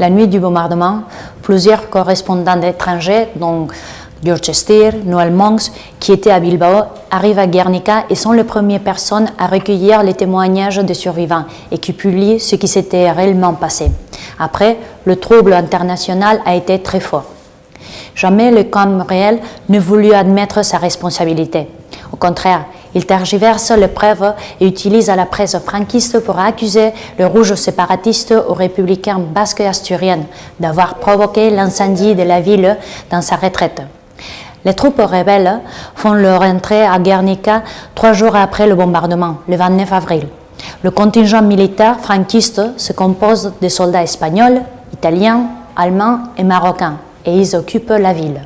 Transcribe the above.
La nuit du bombardement, plusieurs correspondants étrangers, dont George Steer, Noël Monks, qui étaient à Bilbao, arrivent à Guernica et sont les premières personnes à recueillir les témoignages des survivants et qui publient ce qui s'était réellement passé. Après, le trouble international a été très fort. Jamais le camp réel ne voulut admettre sa responsabilité. Au contraire, il tergiverse les preuves et utilise la presse franquiste pour accuser le rouge séparatiste aux républicains basques et asturiennes d'avoir provoqué l'incendie de la ville dans sa retraite. Les troupes rebelles font leur entrée à Guernica trois jours après le bombardement, le 29 avril. Le contingent militaire franquiste se compose de soldats espagnols, italiens, allemands et marocains, et ils occupent la ville.